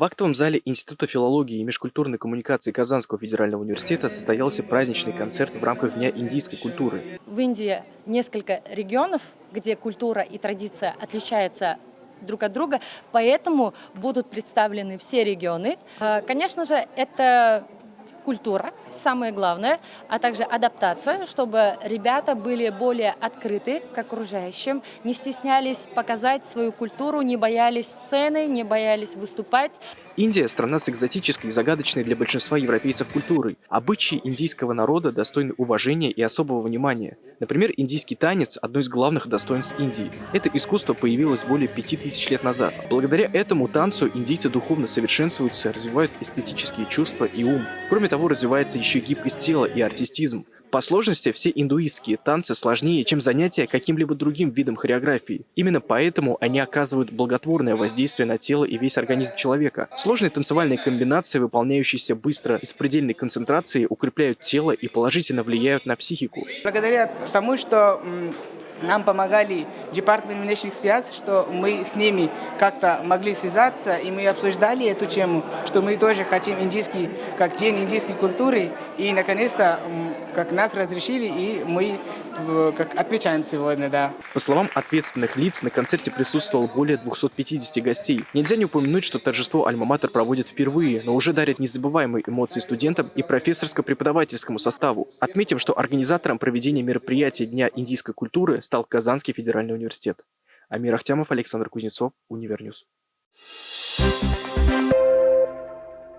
В актовом зале Института филологии и межкультурной коммуникации Казанского федерального университета состоялся праздничный концерт в рамках Дня индийской культуры. В Индии несколько регионов, где культура и традиция отличаются друг от друга, поэтому будут представлены все регионы. А, конечно же, это культура, самое главное, а также адаптация, чтобы ребята были более открыты к окружающим, не стеснялись показать свою культуру, не боялись сцены, не боялись выступать. Индия – страна с экзотической и загадочной для большинства европейцев культурой. Обычаи индийского народа достойны уважения и особого внимания. Например, индийский танец – одно из главных достоинств Индии. Это искусство появилось более пяти тысяч лет назад. Благодаря этому танцу индийцы духовно совершенствуются, развивают эстетические чувства и ум. Кроме того, развивается еще гибкость тела и артистизм. По сложности все индуистские танцы сложнее, чем занятия каким-либо другим видом хореографии. Именно поэтому они оказывают благотворное воздействие на тело и весь организм человека. Сложные танцевальные комбинации, выполняющиеся быстро и с предельной концентрацией, укрепляют тело и положительно влияют на психику. Благодаря тому, что нам помогали департамент внешних связей, что мы с ними как-то могли связаться, и мы обсуждали эту тему, что мы тоже хотим индийский, как день индийской культуры, и наконец-то как нас разрешили, и мы э, как отмечаем сегодня, да. По словам ответственных лиц, на концерте присутствовало более 250 гостей. Нельзя не упомянуть, что торжество Альма-Матер проводит впервые, но уже дарит незабываемые эмоции студентам и профессорско-преподавательскому составу. Отметим, что организатором проведения мероприятия Дня индийской культуры стал Казанский федеральный университет. Амир Ахтямов, Александр Кузнецов, Универньюз. Thank you.